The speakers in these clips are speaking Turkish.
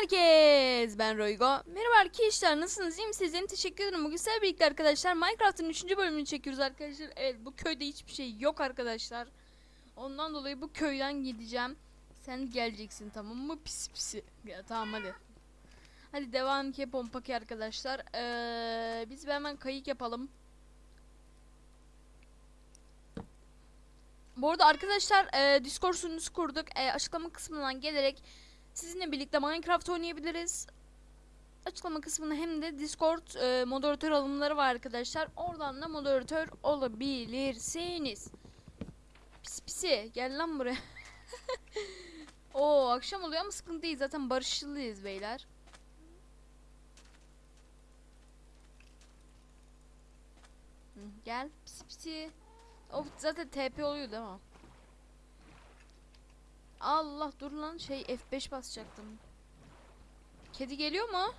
herkes. Ben Roygo. Merhaba arkadaşlar. Nasılsınız? İyi misiniz? Yani teşekkür ederim. Bugün sizlerle birlikte arkadaşlar Minecraft'ın 3. bölümünü çekiyoruz arkadaşlar. Evet bu köyde hiçbir şey yok arkadaşlar. Ondan dolayı bu köyden gideceğim. Sen geleceksin tamam mı? Pis pisi. Ya, tamam hadi. Hadi devam ki pompaki arkadaşlar. Ee, biz hemen kayık yapalım. Bu arada arkadaşlar e, Discord sunucusu kurduk. E, açıklama kısmından gelerek sizinle birlikte Minecraft oynayabiliriz. Açıklama kısmında hem de Discord e, moderatör alımları var arkadaşlar. Oradan da moderatör olabilirsiniz. Pis pisi gel lan buraya. Oo akşam oluyor ama sıkıntı değil zaten barışçılıyız beyler. Gel pisi pisi. Of zaten TP oluyor değil mi? Allah dur lan şey F5 basacaktım. Kedi geliyor mu?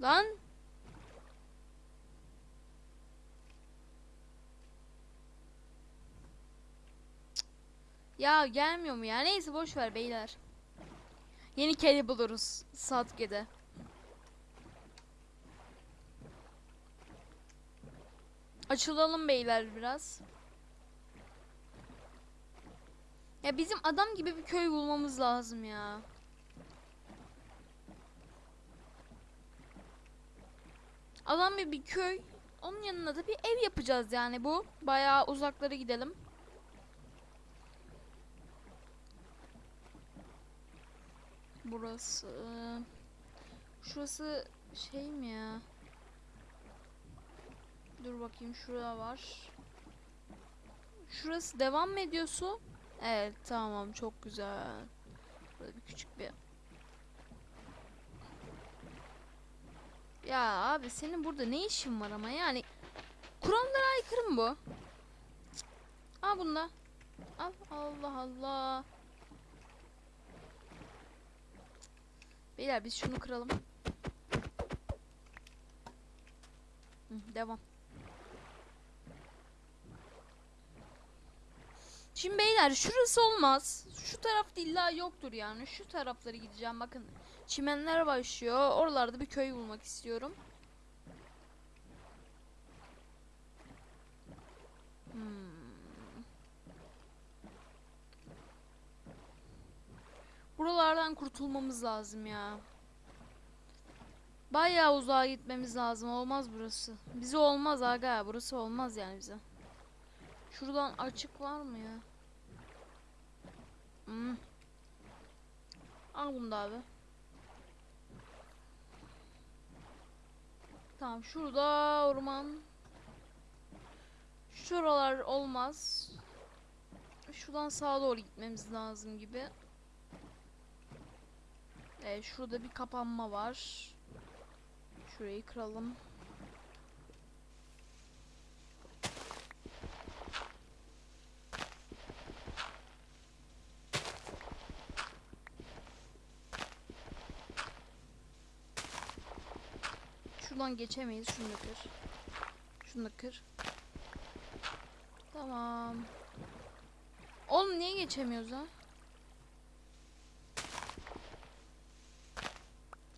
Lan. Ya gelmiyor mu ya? Neyse boş ver beyler. Yeni kedi buluruz Satke'de. Açılalım beyler biraz. Ya bizim adam gibi bir köy bulmamız lazım ya. Adam gibi bir köy. Onun yanına da bir ev yapacağız yani bu. Bayağı uzaklara gidelim. Burası. Şurası şey mi ya? Dur bakayım şurada var. Şurası devam mı ediyor? Evet tamam çok güzel. Burada bir küçük bir Ya abi senin burada ne işin var ama yani Kur'anlara aykırı mı bu? Al bunda. Al Allah Allah. Beyler biz şunu kıralım. Hı, devam. Şimdi beyler şurası olmaz. Şu taraf illa yoktur yani. Şu tarafları gideceğim. Bakın çimenler başlıyor. Oralarda bir köy bulmak istiyorum. Hmm. Buralardan kurtulmamız lazım ya. Bayağı uzağa gitmemiz lazım. Olmaz burası. Bize olmaz aga. Burası olmaz yani bize. Şuradan açık var mı ya? Hmm. Al bunu da abi. Tamam şurada orman. Şuralar olmaz. Şuradan sağa doğru gitmemiz lazım gibi. Evet şurada bir kapanma var. Şurayı kıralım. Şuradan geçemeyiz. Şunu da kır. Şunu da kır. Tamam. Oğlum niye geçemiyoruz ha?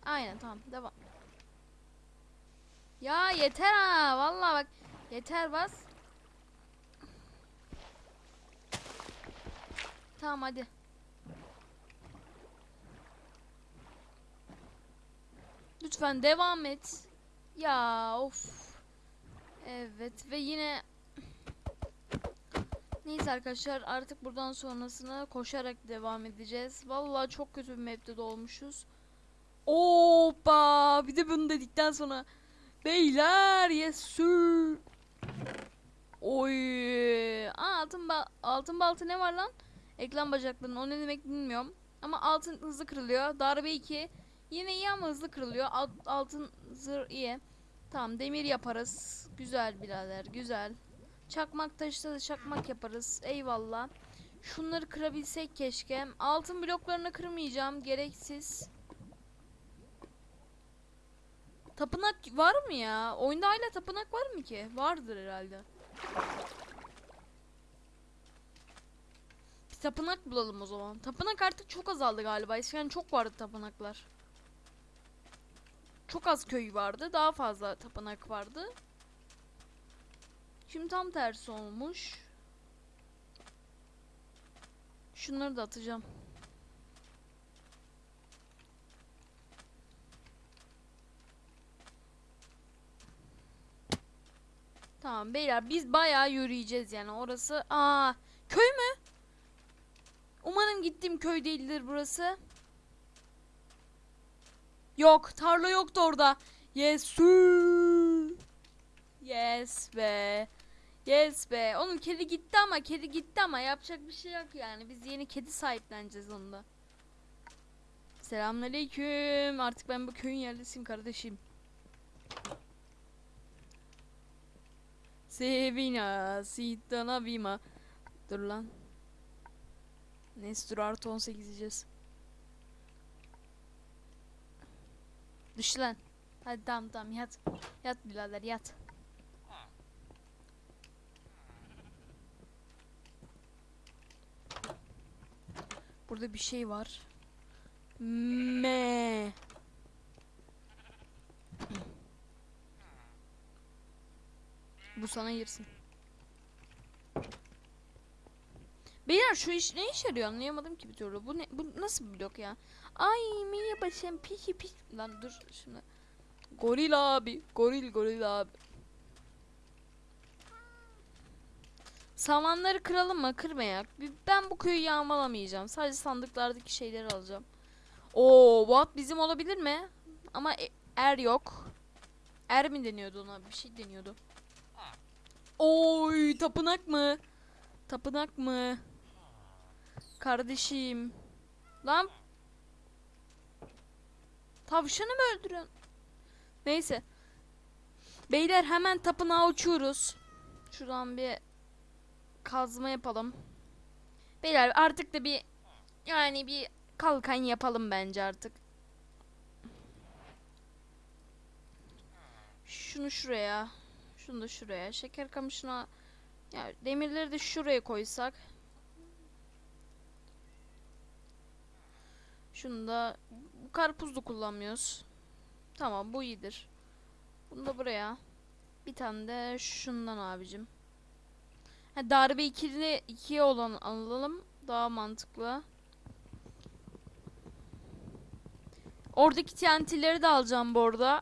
Aynen tamam devam. Ya yeter ha vallahi bak yeter bas. Tamam hadi. Lütfen devam et. Ya of. Evet ve yine Neyse arkadaşlar artık buradan sonrasına koşarak devam edeceğiz. Vallahi çok kötü bir map'te dolmuşuz. Hoppa bir de bunu dedikten sonra beyler yes sir. Oy. Aa, altın ba altın baltı ne var lan? Ekran bacaklarının o ne demek bilmiyorum. Ama altın hızlı kırılıyor. Darbe 2. Yine iyi ama hızlı kırılıyor. Alt, altın zırh iyi. Tamam demir yaparız. Güzel birader güzel. Çakmak taşta da çakmak yaparız. Eyvallah. Şunları kırabilsek keşke. Altın bloklarını kırmayacağım. Gereksiz. Tapınak var mı ya? Oyunda hala tapınak var mı ki? Vardır herhalde. Bir tapınak bulalım o zaman. Tapınak artık çok azaldı galiba. Eskiden çok vardı tapınaklar. Çok az köy vardı. Daha fazla tapınak vardı. Şimdi tam tersi olmuş. Şunları da atacağım. Tamam beyler biz bayağı yürüyeceğiz yani orası. Aa köy mü? Umarım gittiğim köy değildir burası. Yok tarla yoktu orada. Yes. Yes be. Yes be. Oğlum kedi gitti ama kedi gitti ama yapacak bir şey yok yani. Biz yeni kedi sahipleneceğiz onda. Selamünaleyküm. Artık ben bu köyün yerlisiyim kardeşim. Sevina, Sitana Vima. Dur lan. Nestor artı 18 diyeceğiz. Düş lan. Hadi tamam tamam yat. Yat birader yat. Burada bir şey var. Me. Bu sana girsin. Beyler şu iş ne işe yarıyor anlayamadım ki bir türlü. Bu ne bu nasıl bir blok ya? Ay merhaba sen piki pik. Lan dur şimdi. Goril abi. Goril goril abi. Samanları kıralım mı? Kırmayak. Ben bu köyü yağmalamayacağım. Sadece sandıklardaki şeyleri alacağım. Oo, bu at bizim olabilir mi? Ama e- er yok. Er mi deniyordu ona? Bir şey deniyordu. Oy, tapınak mı? Tapınak mı? Kardeşim. Lan. Tavşanı mı öldürüyorsun? Neyse. Beyler hemen tapınağa uçuyoruz. Şuradan bir kazma yapalım. Beyler artık da bir yani bir kalkan yapalım bence artık. Şunu şuraya. Şunu da şuraya. Şeker kamışına ya demirleri de şuraya koysak. Şunu da bu karpuz da kullanmıyoruz. Tamam bu iyidir. Bunu da buraya. Bir tane de şundan abicim. Ha, darbe ikili ikiye olan alalım. Daha mantıklı. Oradaki TNT'leri de alacağım bu arada.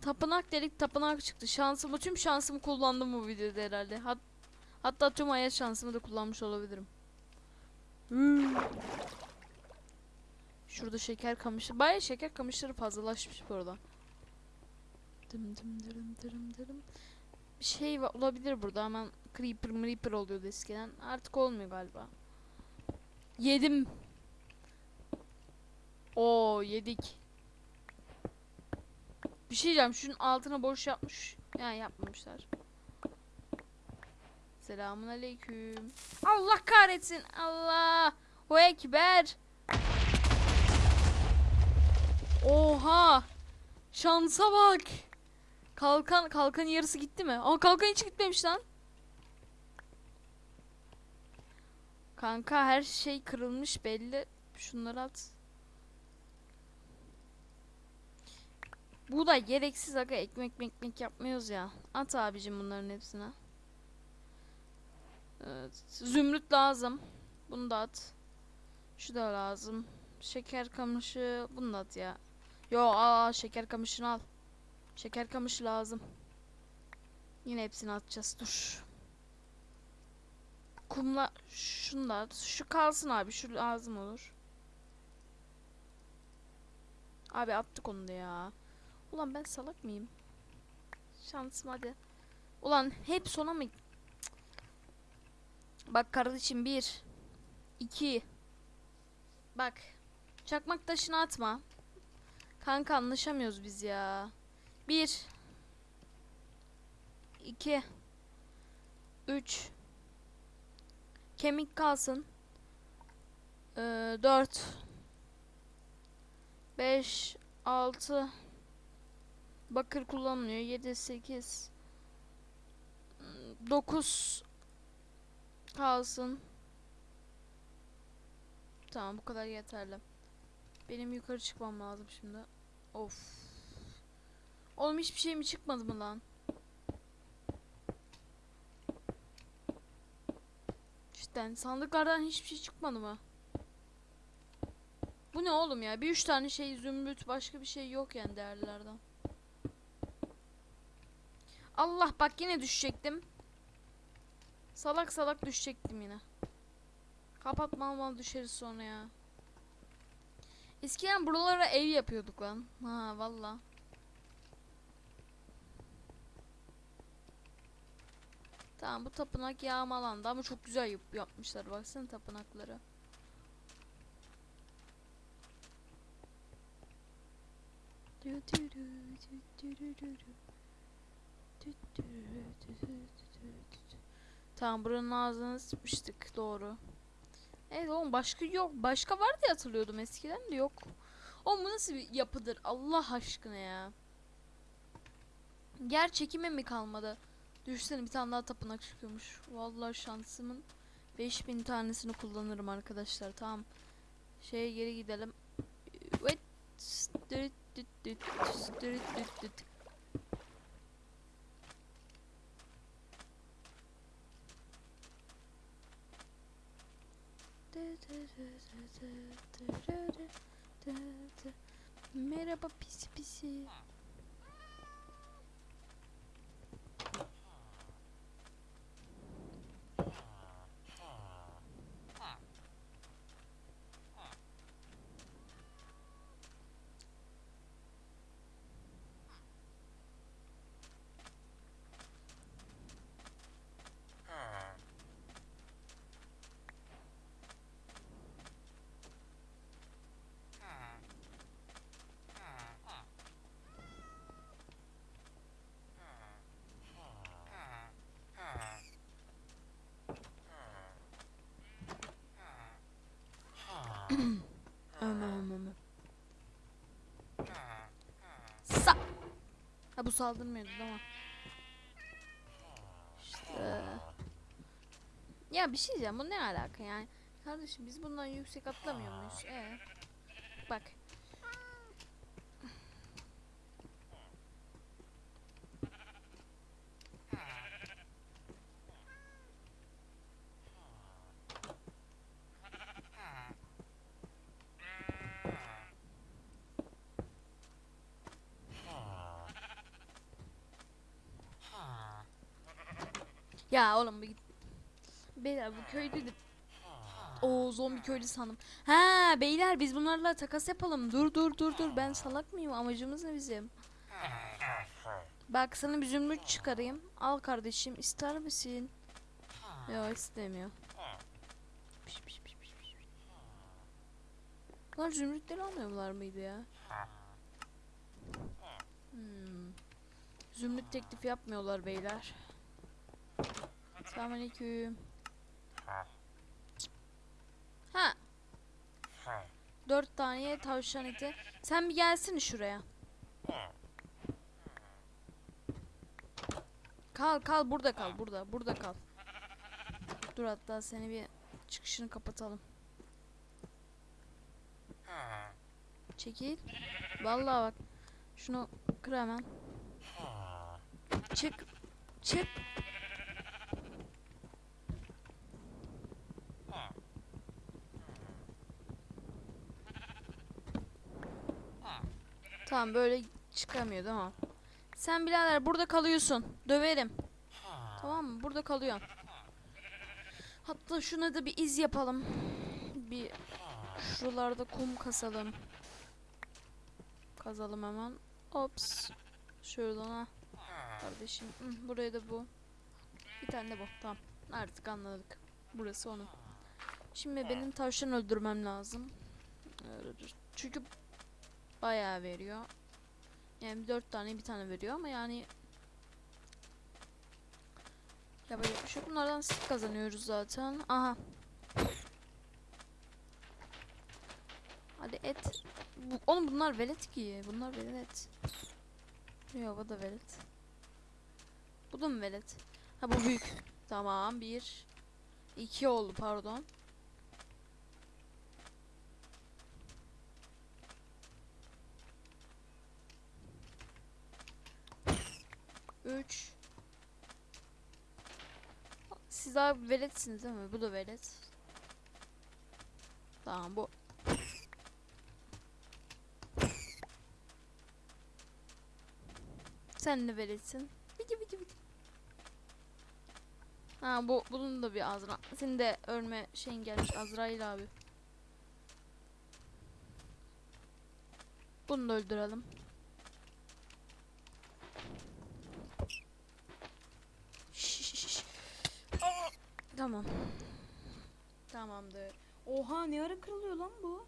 Tapınak dedik tapınak çıktı. Şansımı tüm şansımı kullandım bu videoda herhalde. Hat hatta tüm hayat şansımı da kullanmış olabilirim. Hmm. Şurada şeker kamışı. Bayağı şeker kamışları fazlalaşmış bu. Dım dım dırım dırım dırım. Bir şey olabilir burada hemen creeper creeper oluyordu eskiden. Artık olmuyor galiba. Yedim. Oo yedik. Bir şey diyeceğim. Şunun altına boş yapmış. Yani yapmamışlar. Selamun aleyküm. Allah kahretsin. Allah. O ekber. Oha. Şansa bak. Kalkan kalkan yarısı gitti mi? Ama kalkan hiç gitmemiş lan. Kanka her şey kırılmış belli. Şunları at. Bu da gereksiz aga ekmek ekmek yapmıyoruz ya. At abicim bunların hepsine. Evet. Zümrüt lazım. Bunu da at. Şu da lazım. Şeker kamışı bunu da at ya. Yo aa şeker kamışını al. Şeker kamışı lazım. Yine hepsini atacağız. Dur. Kumla at. Şu kalsın abi. Şu lazım olur. Abi attık onu da ya. Ulan ben salak mıyım? Şansım hadi. Ulan hep sona mı? Bak kardeşim bir. iki. Bak. Çakmak taşını atma. Kanka anlaşamıyoruz biz ya. Bir. iki, Üç. Kemik kalsın. Ee, dört. Beş. Altı. Bakır kullanılıyor. 7 8 9 kalsın. Tamam bu kadar yeterli. Benim yukarı çıkmam lazım şimdi. Of. Oğlum hiçbir şey mi çıkmadı mı lan? Cidden sandıklardan hiçbir şey çıkmadı mı? Bu ne oğlum ya? Bir üç tane şey zümrüt başka bir şey yok yani değerlilerden. Allah bak yine düşecektim. Salak salak düşecektim yine. Kapatma alma düşeriz sonra ya. Eskiden buralara ev yapıyorduk lan. Ha valla. Tamam bu tapınak yağmalandı ama çok güzel yap- yapmışlar. Baksana tapınakları. Tamam buranın ağzını sıçmıştık doğru. Evet oğlum başka yok. Başka var diye hatırlıyordum eskiden de yok. Oğlum bu nasıl bir yapıdır Allah aşkına ya. Yer çekimi mi kalmadı? Düşünsene bir tane daha tapınak çıkıyormuş. Vallahi şansımın 5000 tanesini kullanırım arkadaşlar. Tamam. Şeye geri gidelim. Wait. Merhaba pisi pisi. Ömem ömem. Sa. Ha bu saldırmıyordu ama. İşte. Ya bir şey diyeceğim bu ne alaka yani? Kardeşim biz bundan yüksek atlamıyor muyuz? Ee. Ya oğlum git. Beyler bu köylü de... Oo zombi köylü sandım. Ha beyler biz bunlarla takas yapalım. Dur dur dur dur. Ben salak mıyım? Amacımız ne bizim? Bak sana bir zümrüt çıkarayım. Al kardeşim. ister misin? Yok istemiyor. Piş, piş, piş, piş, piş. Bunlar zümrütleri almıyorlar mıydı ya? Hmm. Zümrüt teklif yapmıyorlar beyler. Selamünaleyküm. Ha. Dört tane tavşan eti. Sen bir gelsin şuraya. Kal kal burada kal burada burada kal. Dur hatta seni bir çıkışını kapatalım. Çekil. Vallahi bak. Şunu kır hemen. Çık. Çık. Tamam böyle çıkamıyor tamam. Sen birader burada kalıyorsun. Döverim. Tamam mı? Burada kalıyorsun. Hatta şuna da bir iz yapalım. Bir şuralarda kum kasalım. Kazalım hemen. Ops. Şuradan ha. Kardeşim. Hı, buraya da bu. Bir tane de bu. Tamam. Artık anladık. Burası onun. Şimdi benim tavşan öldürmem lazım. Çünkü bayağı veriyor. Yani dört tane bir tane veriyor ama yani yapacak bir şey yok. Bunlardan sık kazanıyoruz zaten. Aha. Hadi et. Bu, oğlum bunlar velet ki. Bunlar velet. Yok bu da velet. Bu da mı velet? Ha bu büyük. Tamam bir. iki oldu pardon. 3 Siz daha veletsiniz değil mi? Bu da velet. Tamam bu. Sen de veletsin. Biki biki biki. Ha bu bunun da bir Azra. Senin de örme şeyin gelmiş Azrail abi. Bunu da öldürelim. Tamamdır. Oha ne ara kırılıyor lan bu?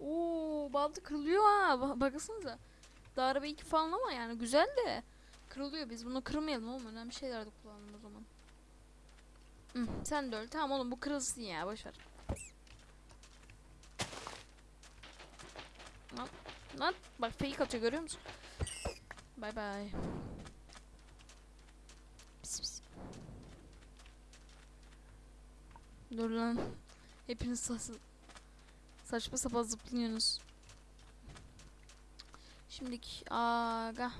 Oo balta kırılıyor ha. Ba- baksanıza. Darbe 2 falan ama yani güzel de. Kırılıyor biz bunu kırmayalım oğlum. Önemli şeylerde kullanalım o zaman. Hı, sen de öl. Tamam oğlum bu kırılsın ya boşver. Lan, lan bak fake atıyor görüyor musun? Bay bay. Dur lan. Hepiniz sa- saçma sapan zıplıyorsunuz. Şimdiki aga.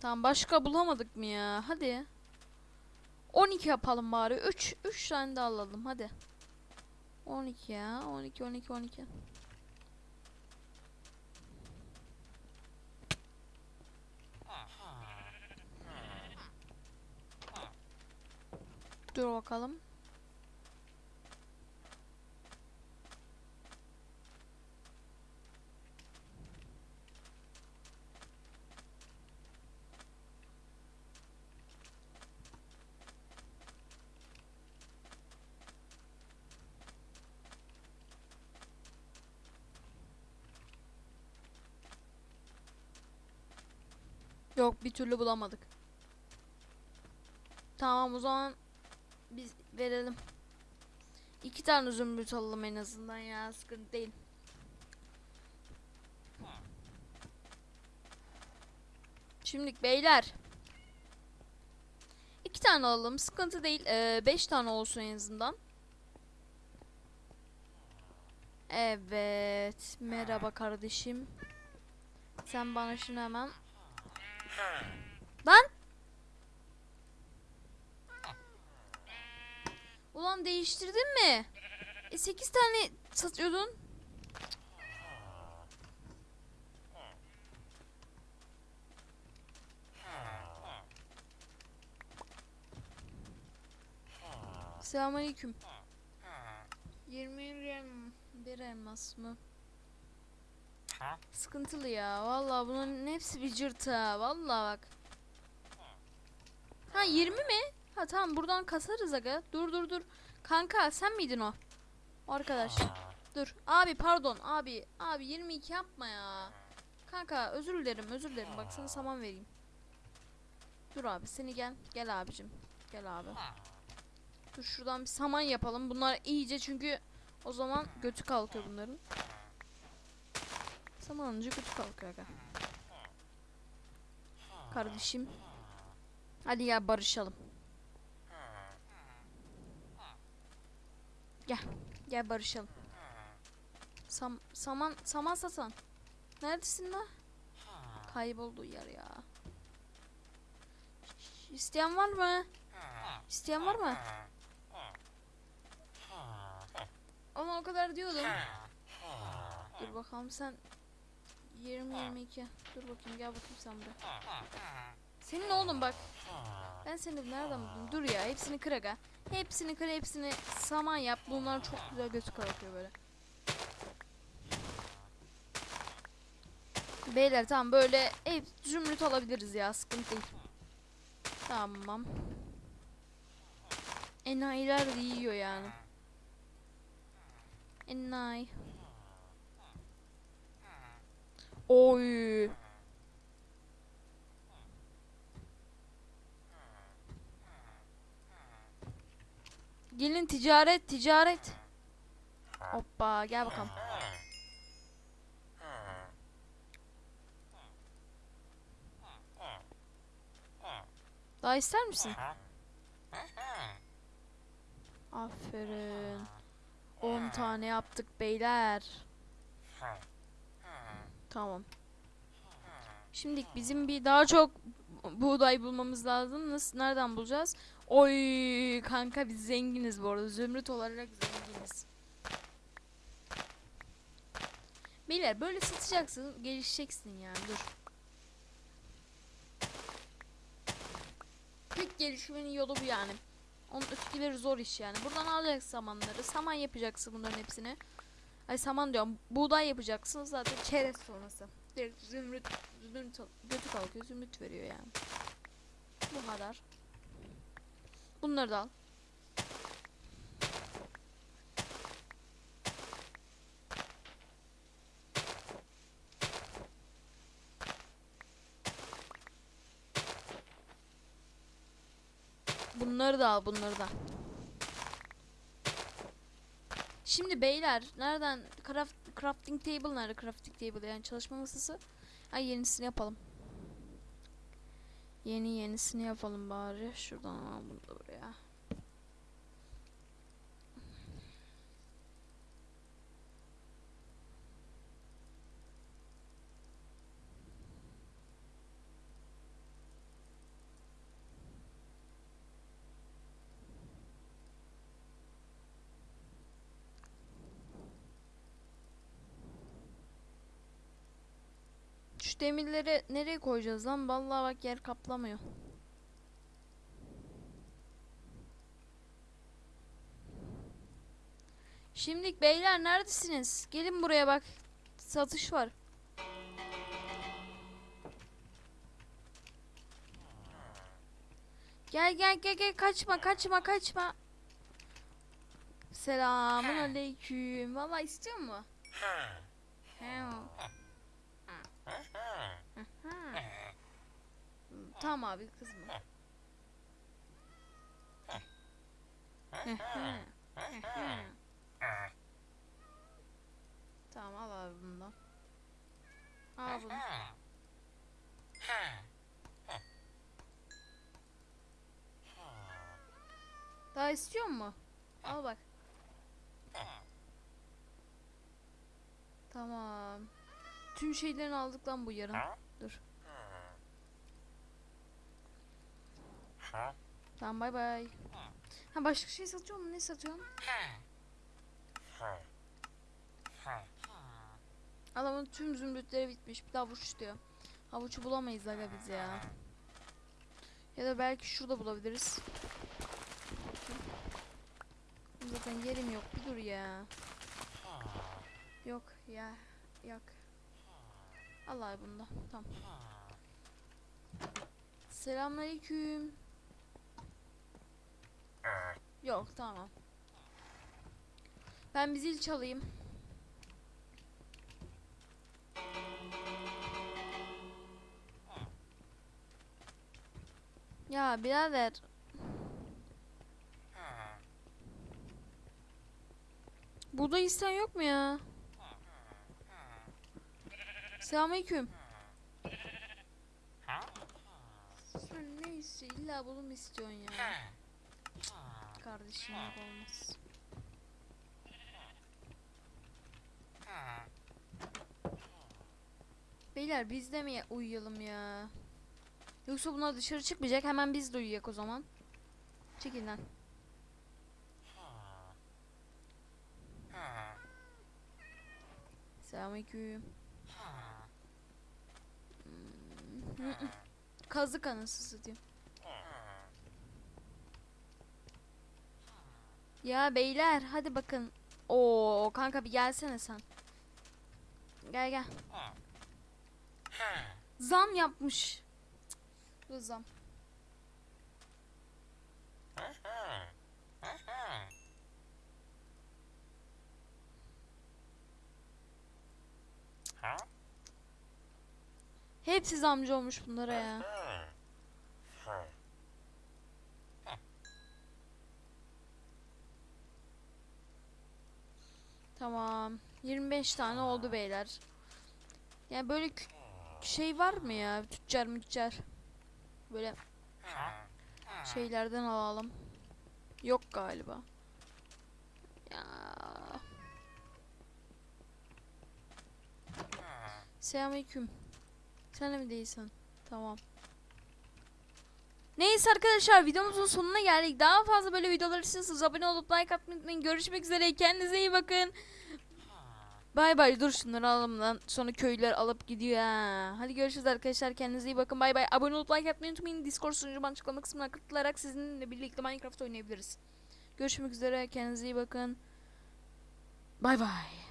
Tamam başka bulamadık mı ya? Hadi. 12 yapalım bari. 3 3 tane de alalım hadi. 12 ya. 12 12 12. Dur bakalım. Yok bir türlü bulamadık. Tamam o zaman biz verelim. İki tane zümrüt alalım en azından ya sıkıntı değil. Şimdilik beyler. İki tane alalım sıkıntı değil. Ee, beş tane olsun en azından. Evet. Merhaba kardeşim. Sen bana şunu hemen Lan! Ulan değiştirdin mi? E 8 tane satıyordun. Selamünaleyküm. 20 rem bir elmas mı? Sıkıntılı ya. Vallahi bunun hepsi bir cırt ha. Vallahi bak. Ha 20 mi? Ha tamam buradan kasarız aga. Dur dur dur. Kanka sen miydin o? O arkadaş. Dur. Abi pardon. Abi. Abi 22 yapma ya. Kanka özür dilerim özür dilerim. Bak sana saman vereyim. Dur abi seni gel. Gel abicim. Gel abi. Dur şuradan bir saman yapalım. Bunlar iyice çünkü o zaman götü kalkıyor bunların. Saman alınca götü kalkıyor aga. Kardeşim. Hadi ya barışalım. Gel. Gel barışalım. Sam saman saman satan. Neredesin la? Kayboldu yer ya. İsteyen var mı? İsteyen var mı? Ama o kadar diyordum. Dur bakalım sen 20 22. Dur bakayım gel bakayım sen buraya. Senin oğlum bak. Ben seni nereden buldum? Dur ya hepsini kır aga. Hepsini kır hepsini saman yap. Bunlar çok güzel götü kalkıyor böyle. Beyler tamam böyle hep zümrüt alabiliriz ya sıkıntı değil. Tamam. Enayiler de yiyor yani. Enayi. Oy. Gelin ticaret ticaret. Hoppa gel bakalım. Daha ister misin? Aferin. 10 tane yaptık beyler. Tamam. Şimdi bizim bir daha çok buğday bulmamız lazım. Nasıl nereden bulacağız? Oy kanka biz zenginiz bu arada. Zümrüt olarak zenginiz. Beyler böyle satacaksın, gelişeceksin yani. Dur. Tek gelişmenin yolu bu yani. Onun ötekileri zor iş yani. Buradan alacaksın samanları. Saman yapacaksın bunların hepsini. Ay saman diyorum. Buğday yapacaksın zaten çerez sonrası. Direkt zümrüt, zümrüt götü kalkıyor zümrüt veriyor yani. Bu kadar. Bunları da al. Bunları da al, bunları da. Şimdi beyler nereden craft, crafting table nerede crafting table yani çalışma masası? Ay yenisini yapalım. Yeni yenisini yapalım bari. Şuradan bunu da buraya. Şu demirleri nereye koyacağız lan? Vallahi bak yer kaplamıyor. Şimdilik beyler neredesiniz? Gelin buraya bak. Satış var. Gel gel gel gel kaçma kaçma kaçma. Selamun aleyküm. Vallahi istiyor mu? He. Tamam abi kızma. tamam al abi bundan. Al bunu. Daha istiyor mu? Al bak. Tamam. Tüm şeylerini aldık lan bu yarın. Dur. Tamam bay bay. Ha başka şey satıyor mu? Ne satıyorsun? Adamın tüm zümrütleri bitmiş. Bir de havuç diyor. Havucu bulamayız aga biz ya. Ya da belki şurada bulabiliriz. Zaten yerim yok. Bir dur ya. Yok ya. Yok. Allah bunda. Tamam. Selamünaleyküm. Yok tamam. Ben bir zil çalayım. Ya birader. Burada isten yok mu ya? Selamünaleyküm. Sen ne istiyorsun? İlla bunu mu istiyorsun ya? Kardeşim olmaz. Beyler biz de mi uyuyalım ya? Yoksa bunlar dışarı çıkmayacak hemen biz de uyuyak o zaman. Çekil lan. Selamünaleyküm. Hmm. Kazık anası satayım. Ya beyler hadi bakın. Oo kanka bir gelsene sen. Gel gel. Zam yapmış. Bu zam. Hepsi zamcı olmuş bunlara ya. Tamam. 25 tane oldu beyler. Yani böyle şey var mı ya? Tüccar müccar. Böyle şeylerden alalım. Yok galiba. Ya. Selamünaleyküm. Sen de mi değilsin? Tamam. Neyse arkadaşlar videomuzun sonuna geldik. Daha fazla böyle videolar istiyorsanız abone olup like atmayı unutmayın. Görüşmek üzere. Kendinize iyi bakın. Bay bay dur şunları alalım lan. Sonra köylüler alıp gidiyor ha. Hadi görüşürüz arkadaşlar. Kendinize iyi bakın. Bay bay. Abone olup like atmayı unutmayın. Discord sunucumu açıklama kısmına katılarak sizinle birlikte Minecraft oynayabiliriz. Görüşmek üzere. Kendinize iyi bakın. Bay bay.